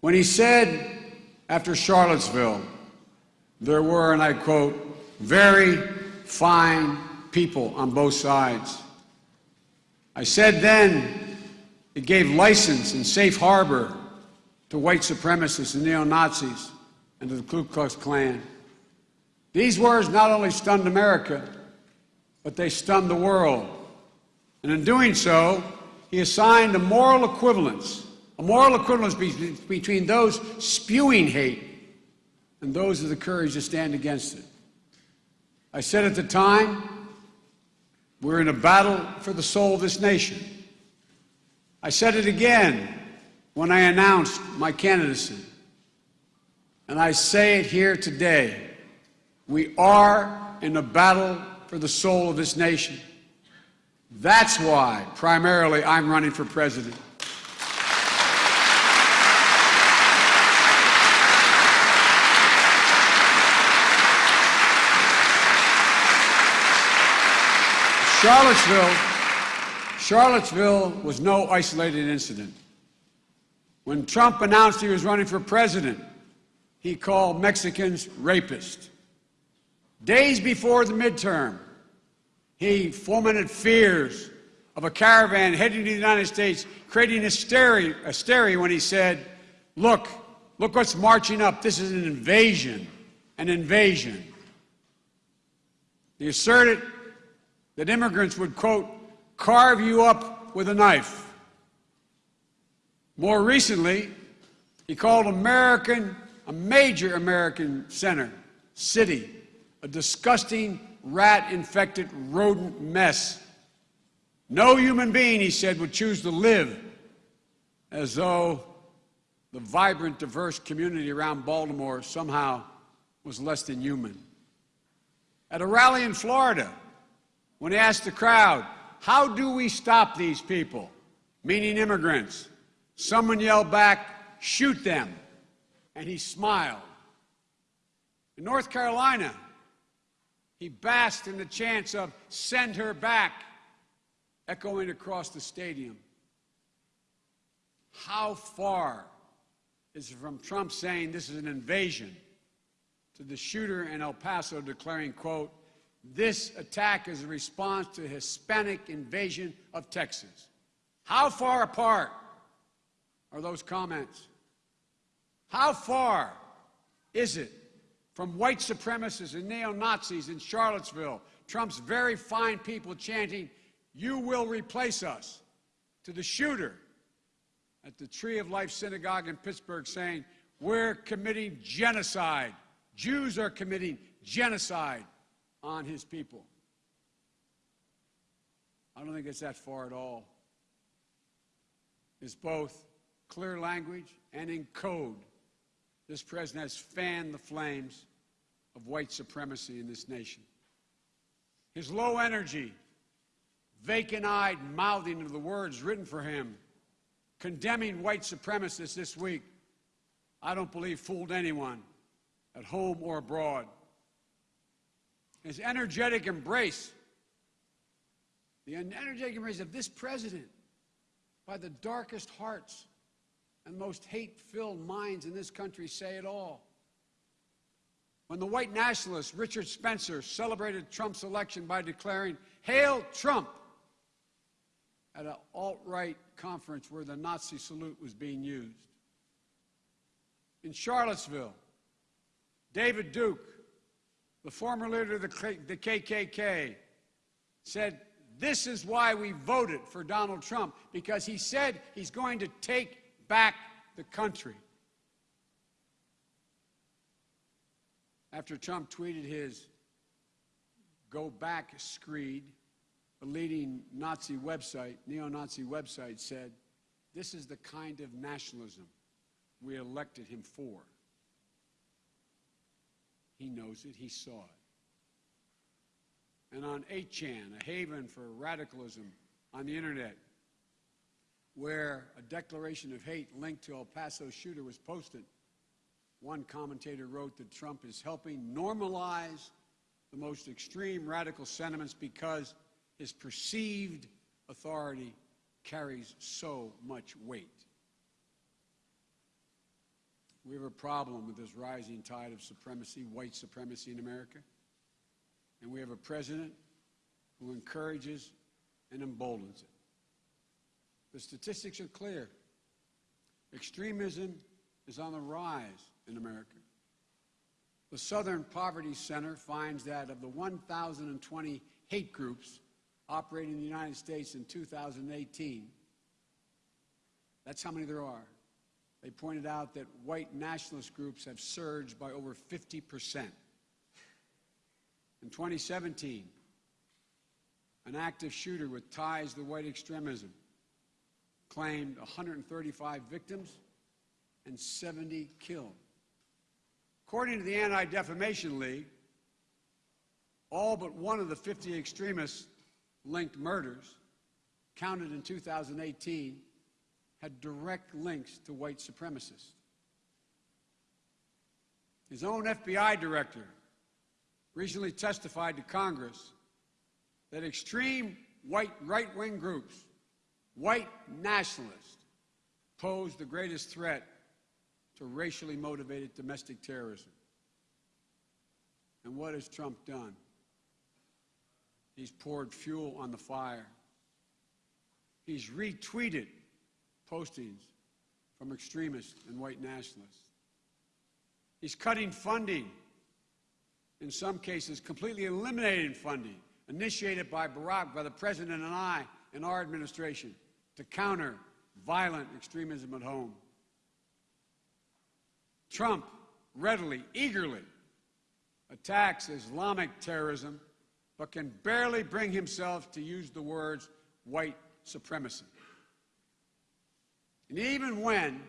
when he said after Charlottesville, there were, and I quote, very fine people on both sides. I said then it gave license and safe harbor to white supremacists and neo Nazis and to the Ku Klux Klan. These words not only stunned America, but they stunned the world. And in doing so, he assigned a moral equivalence, a moral equivalence be between those spewing hate and those with the courage to stand against it. I said at the time, we're in a battle for the soul of this nation. I said it again when I announced my candidacy. And I say it here today. We are in a battle for the soul of this nation. That's why, primarily, I'm running for president. Charlottesville, Charlottesville was no isolated incident. When Trump announced he was running for president, he called Mexicans rapists. Days before the midterm, he fomented fears of a caravan heading to the United States, creating hysteria, hysteria when he said, look, look what's marching up. This is an invasion, an invasion. He asserted that immigrants would, quote, carve you up with a knife. More recently, he called American, a major American center, city, a disgusting rat-infected rodent mess. No human being, he said, would choose to live as though the vibrant, diverse community around Baltimore somehow was less than human. At a rally in Florida, when he asked the crowd, How do we stop these people? Meaning immigrants. Someone yelled back, Shoot them. And he smiled. In North Carolina, he basked in the chants of Send her back, echoing across the stadium. How far is it from Trump saying this is an invasion to the shooter in El Paso declaring, quote, this attack is a response to Hispanic invasion of Texas. How far apart are those comments? How far is it from white supremacists and neo Nazis in Charlottesville, Trump's very fine people chanting, You will replace us, to the shooter at the Tree of Life Synagogue in Pittsburgh saying, We're committing genocide. Jews are committing genocide on his people. I don't think it's that far at all. It's both clear language and in code. This president has fanned the flames of white supremacy in this nation. His low energy, vacant eyed mouthing of the words written for him, condemning white supremacists this week, I don't believe fooled anyone at home or abroad his energetic embrace, the energetic embrace of this president by the darkest hearts and most hate-filled minds in this country say it all. When the white nationalist Richard Spencer celebrated Trump's election by declaring, Hail Trump, at an alt-right conference where the Nazi salute was being used. In Charlottesville, David Duke, the former leader of the KKK, said, This is why we voted for Donald Trump, because he said he's going to take back the country. After Trump tweeted his Go Back screed, a leading Nazi website, neo Nazi website, said, This is the kind of nationalism we elected him for. He knows it. He saw it. And on 8chan, a haven for radicalism on the internet, where a declaration of hate linked to El Paso shooter was posted, one commentator wrote that Trump is helping normalize the most extreme radical sentiments because his perceived authority carries so much weight. We have a problem with this rising tide of supremacy, white supremacy in America. And we have a president who encourages and emboldens it. The statistics are clear. Extremism is on the rise in America. The Southern Poverty Center finds that of the 1,020 hate groups operating in the United States in 2018, that's how many there are. They pointed out that white nationalist groups have surged by over 50 percent. In 2017, an active shooter with ties to white extremism claimed 135 victims and 70 killed. According to the Anti Defamation League, all but one of the 50 extremist linked murders counted in 2018 had direct links to white supremacists. His own FBI director recently testified to Congress that extreme white right wing groups, white nationalists, pose the greatest threat to racially motivated domestic terrorism. And what has Trump done? He's poured fuel on the fire. He's retweeted postings from extremists and white nationalists. He's cutting funding, in some cases, completely eliminating funding initiated by Barack, by the President and I in our administration to counter violent extremism at home. Trump readily, eagerly attacks Islamic terrorism, but can barely bring himself to use the words white supremacy. And even when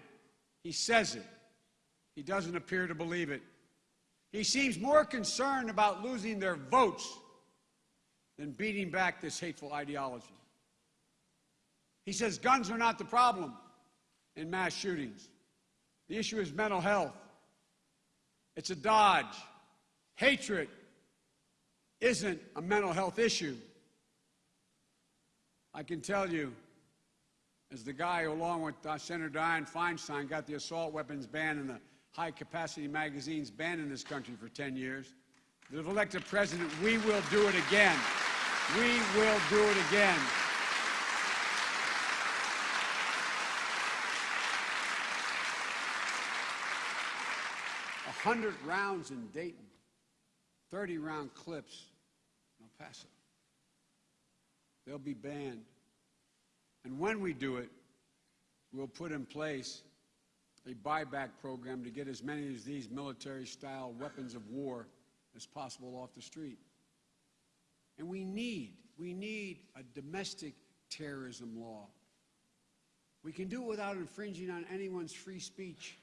he says it, he doesn't appear to believe it. He seems more concerned about losing their votes than beating back this hateful ideology. He says guns are not the problem in mass shootings. The issue is mental health. It's a dodge. Hatred isn't a mental health issue. I can tell you, as the guy who, along with uh, Senator Dianne Feinstein, got the assault weapons ban and the high capacity magazines banned in this country for 10 years, if elected president, we will do it again. We will do it again. A hundred rounds in Dayton, 30 round clips in El Paso. They'll be banned. And when we do it, we'll put in place a buyback program to get as many of these military style weapons of war as possible off the street. And we need, we need a domestic terrorism law. We can do it without infringing on anyone's free speech,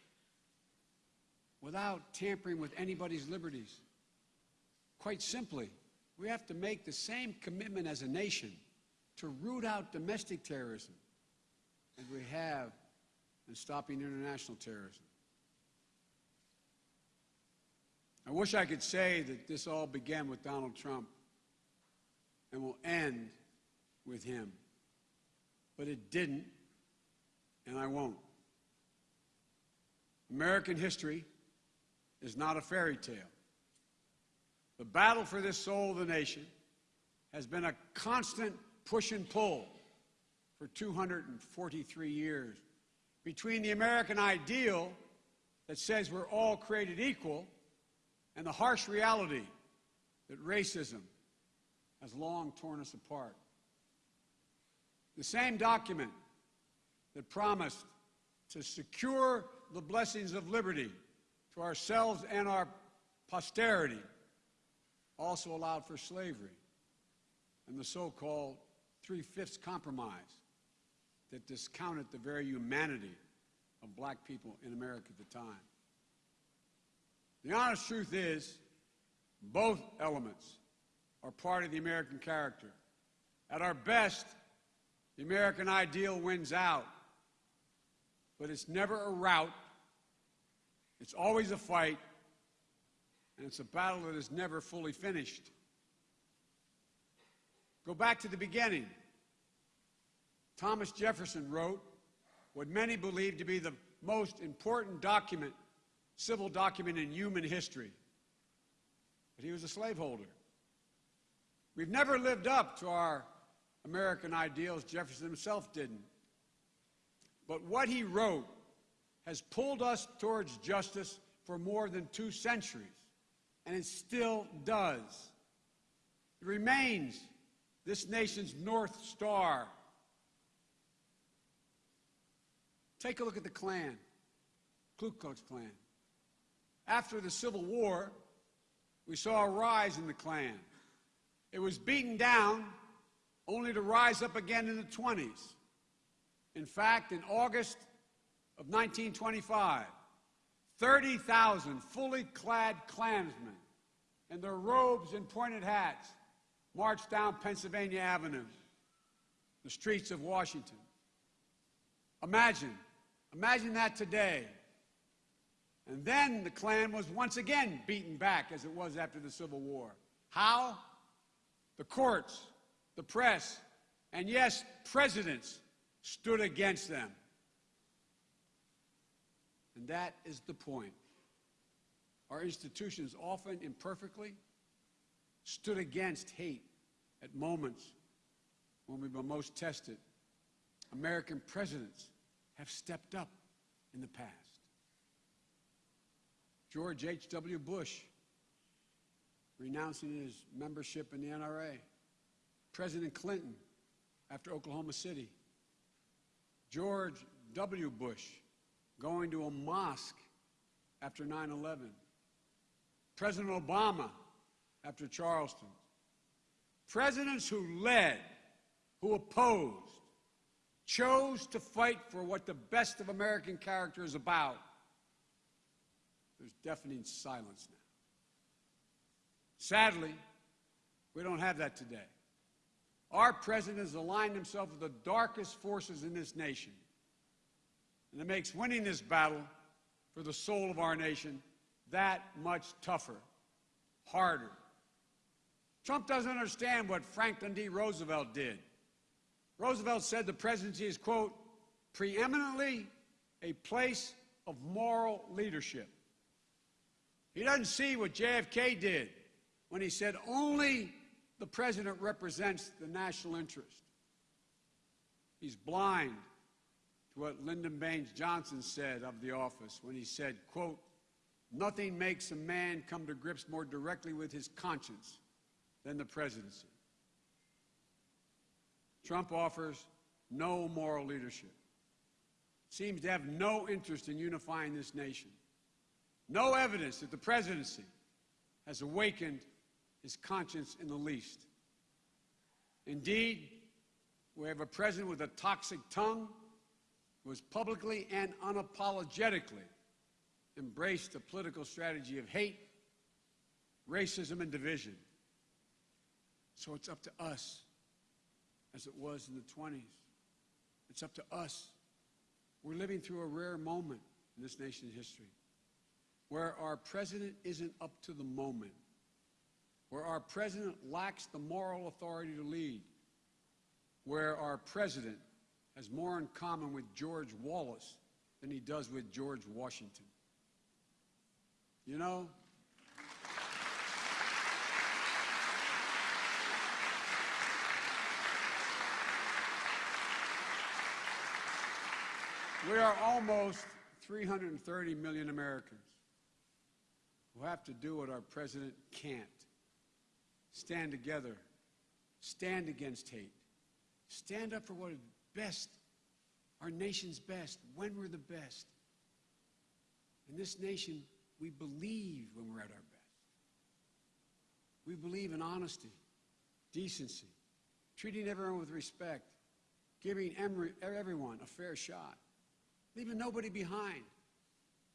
without tampering with anybody's liberties. Quite simply, we have to make the same commitment as a nation to root out domestic terrorism as we have in stopping international terrorism. I wish I could say that this all began with Donald Trump and will end with him. But it didn't, and I won't. American history is not a fairy tale. The battle for this soul of the nation has been a constant push and pull for 243 years between the American ideal that says we're all created equal and the harsh reality that racism has long torn us apart. The same document that promised to secure the blessings of liberty to ourselves and our posterity also allowed for slavery and the so-called Three-Fifths Compromise that discounted the very humanity of black people in America at the time. The honest truth is, both elements are part of the American character. At our best, the American ideal wins out. But it's never a rout. It's always a fight. And it's a battle that is never fully finished. Go back to the beginning. Thomas Jefferson wrote what many believe to be the most important document civil document in human history. But he was a slaveholder. We've never lived up to our American ideals. Jefferson himself didn't. But what he wrote has pulled us towards justice for more than two centuries, and it still does. It remains this nation's North Star. Take a look at the Klan, Ku Klux Klan. After the Civil War, we saw a rise in the Klan. It was beaten down only to rise up again in the 20s. In fact, in August of 1925, 30,000 fully clad Klansmen in their robes and pointed hats marched down Pennsylvania Avenue, the streets of Washington. Imagine, imagine that today. And then the Klan was once again beaten back as it was after the Civil War. How? The courts, the press, and yes, presidents stood against them. And that is the point. Our institutions, often imperfectly, stood against hate at moments when we were most tested. American presidents have stepped up in the past. George H.W. Bush renouncing his membership in the NRA. President Clinton after Oklahoma City. George W. Bush going to a mosque after 9 11. President Obama after Charleston. Presidents who led, who opposed, chose to fight for what the best of American character is about. There's deafening silence now. Sadly, we don't have that today. Our president has aligned himself with the darkest forces in this nation. And it makes winning this battle for the soul of our nation that much tougher, harder. Trump doesn't understand what Franklin D. Roosevelt did. Roosevelt said the presidency is, quote, preeminently a place of moral leadership. He doesn't see what JFK did when he said only the president represents the national interest. He's blind to what Lyndon Baines Johnson said of the office when he said, quote, nothing makes a man come to grips more directly with his conscience than the presidency. Trump offers no moral leadership, seems to have no interest in unifying this nation. No evidence that the presidency has awakened his conscience in the least. Indeed, we have a president with a toxic tongue who has publicly and unapologetically embraced the political strategy of hate, racism, and division. So it's up to us, as it was in the 20s. It's up to us. We're living through a rare moment in this nation's history where our president isn't up to the moment where our president lacks the moral authority to lead, where our president has more in common with George Wallace than he does with George Washington. You know, we are almost 330 million Americans who have to do what our president can't stand together, stand against hate, stand up for what is best, our nation's best, when we're the best. In this nation, we believe when we're at our best. We believe in honesty, decency, treating everyone with respect, giving everyone a fair shot, leaving nobody behind,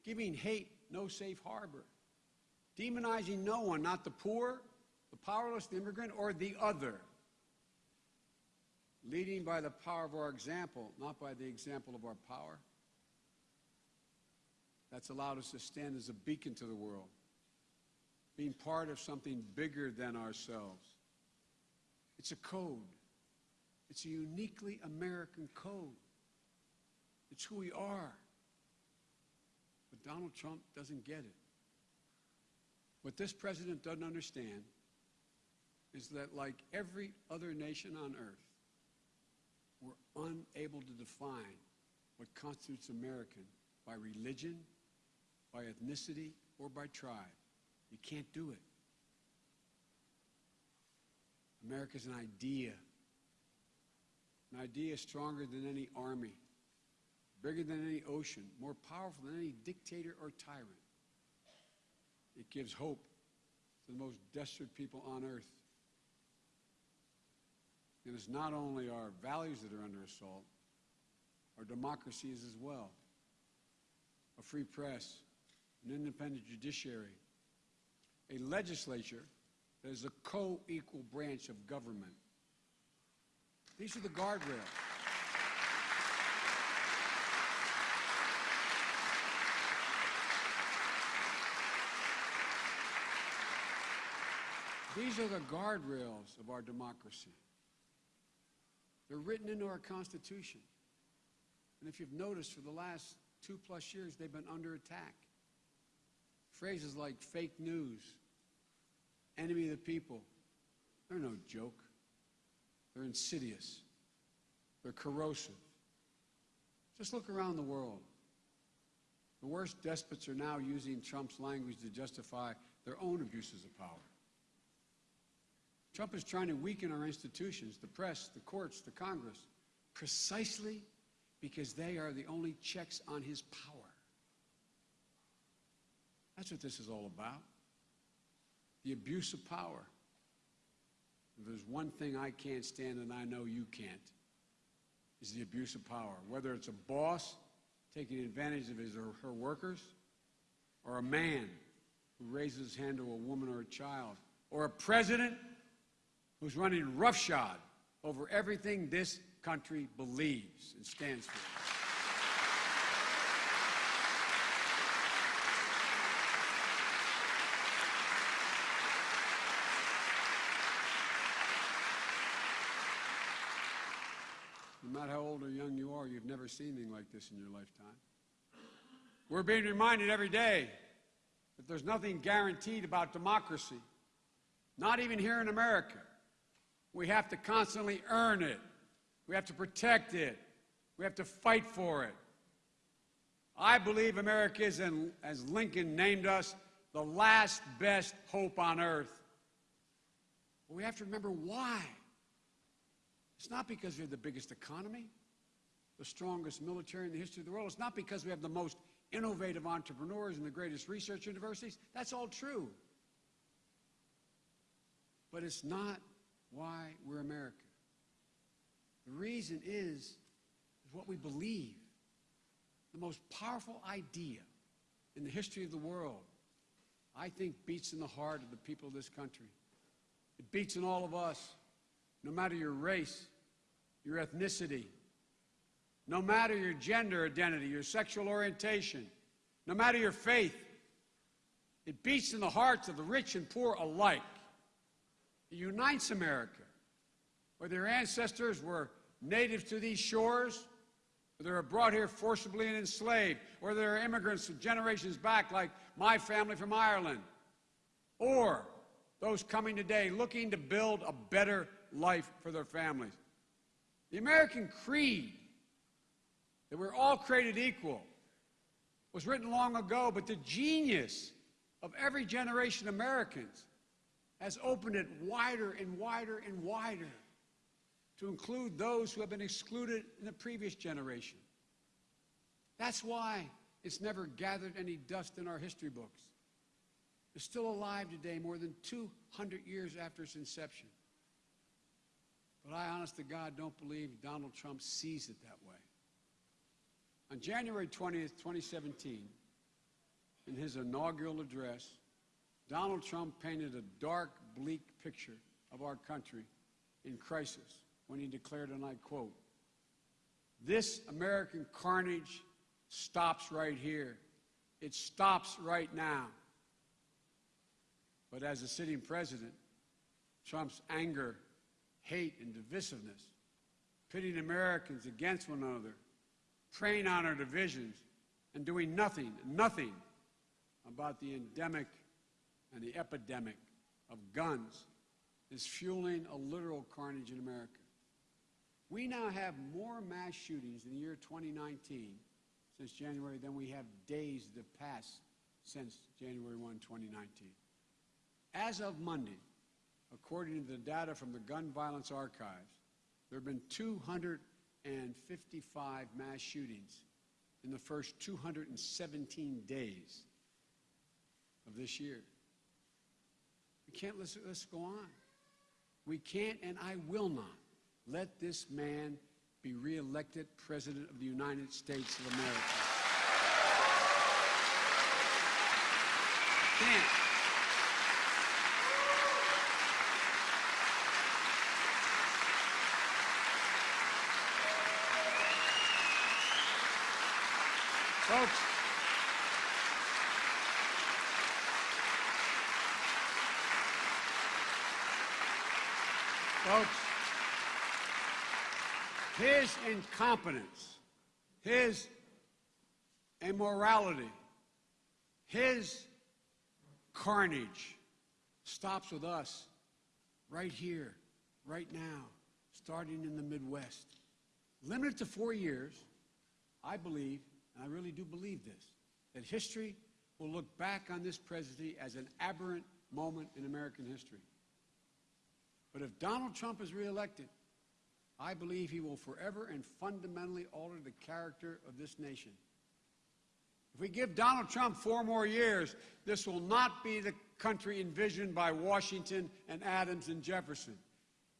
giving hate no safe harbor, demonizing no one, not the poor, the powerless, the immigrant, or the other. Leading by the power of our example, not by the example of our power. That's allowed us to stand as a beacon to the world, being part of something bigger than ourselves. It's a code. It's a uniquely American code. It's who we are. But Donald Trump doesn't get it. What this president doesn't understand is that, like every other nation on earth, we're unable to define what constitutes American by religion, by ethnicity, or by tribe. You can't do it. America's an idea. An idea stronger than any army, bigger than any ocean, more powerful than any dictator or tyrant. It gives hope to the most desperate people on earth. And it's not only our values that are under assault, our democracy is as well. A free press, an independent judiciary, a legislature that is a co-equal branch of government. These are the guardrails. These are the guardrails of our democracy. They're written into our Constitution. And if you've noticed, for the last two plus years, they've been under attack. Phrases like fake news, enemy of the people, they're no joke. They're insidious. They're corrosive. Just look around the world. The worst despots are now using Trump's language to justify their own abuses of power. Trump is trying to weaken our institutions, the press, the courts, the Congress, precisely because they are the only checks on his power. That's what this is all about. The abuse of power. If there's one thing I can't stand and I know you can't, is the abuse of power. Whether it's a boss taking advantage of his or her workers, or a man who raises his hand to a woman or a child, or a president who's running roughshod over everything this country believes and stands for. No matter how old or young you are, you've never seen anything like this in your lifetime. We're being reminded every day that there's nothing guaranteed about democracy, not even here in America. We have to constantly earn it. We have to protect it. We have to fight for it. I believe America is, in, as Lincoln named us, the last best hope on earth. But we have to remember why. It's not because we have the biggest economy, the strongest military in the history of the world. It's not because we have the most innovative entrepreneurs and the greatest research universities. That's all true. But it's not why we're America. The reason is, is what we believe. The most powerful idea in the history of the world, I think, beats in the heart of the people of this country. It beats in all of us, no matter your race, your ethnicity, no matter your gender identity, your sexual orientation, no matter your faith. It beats in the hearts of the rich and poor alike. It unites America. Whether your ancestors were natives to these shores, or they were brought here forcibly and enslaved, or they're immigrants from generations back like my family from Ireland, or those coming today looking to build a better life for their families. The American creed that we're all created equal was written long ago, but the genius of every generation of Americans has opened it wider and wider and wider to include those who have been excluded in the previous generation. That's why it's never gathered any dust in our history books. It's still alive today, more than 200 years after its inception. But I, honest to God, don't believe Donald Trump sees it that way. On January 20th, 2017, in his inaugural address, Donald Trump painted a dark, bleak picture of our country in crisis when he declared, and I quote, This American carnage stops right here. It stops right now. But as a sitting president, Trump's anger hate and divisiveness, pitting Americans against one another, preying on our divisions, and doing nothing, nothing about the endemic and the epidemic of guns is fueling a literal carnage in America. We now have more mass shootings in the year 2019 since January than we have days that passed since January 1, 2019. As of Monday, according to the data from the Gun Violence Archives, there have been 255 mass shootings in the first 217 days of this year. We can't let this go on. We can't and I will not let this man be reelected President of the United States of America. Can't. Folks, folks, his incompetence, his immorality, his carnage stops with us right here, right now, starting in the Midwest. Limited to four years, I believe, and I really do believe this, that history will look back on this presidency as an aberrant moment in American history. But if Donald Trump is reelected, I believe he will forever and fundamentally alter the character of this nation. If we give Donald Trump four more years, this will not be the country envisioned by Washington and Adams and Jefferson.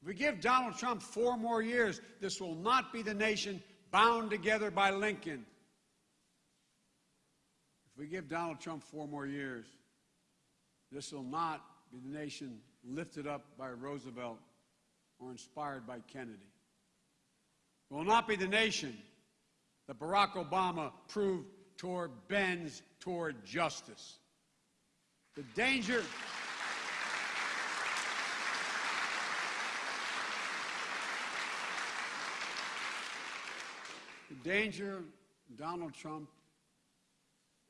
If we give Donald Trump four more years, this will not be the nation bound together by Lincoln. If we give Donald Trump four more years, this will not be the nation lifted up by Roosevelt or inspired by Kennedy. It will not be the nation that Barack Obama proved toward bends toward justice. The danger The danger Donald Trump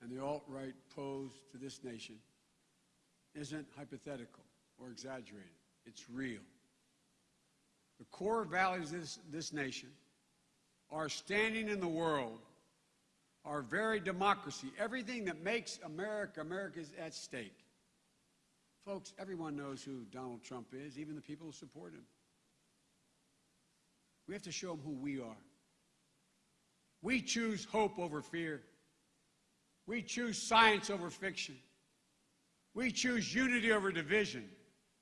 and the alt-right pose to this nation isn't hypothetical or exaggerated. It's real. The core values of this, this nation, our standing in the world, our very democracy, everything that makes America America is at stake. Folks, everyone knows who Donald Trump is, even the people who support him. We have to show them who we are. We choose hope over fear. We choose science over fiction. We choose unity over division.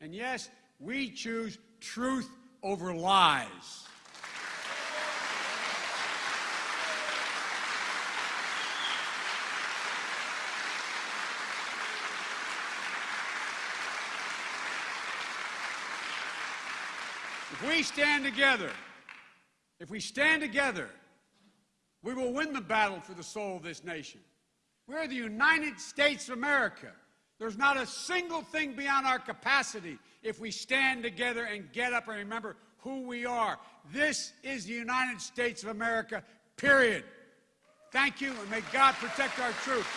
And yes, we choose truth over lies. If we stand together, if we stand together, we will win the battle for the soul of this nation. We're the United States of America. There's not a single thing beyond our capacity if we stand together and get up and remember who we are. This is the United States of America, period. Thank you, and may God protect our troops.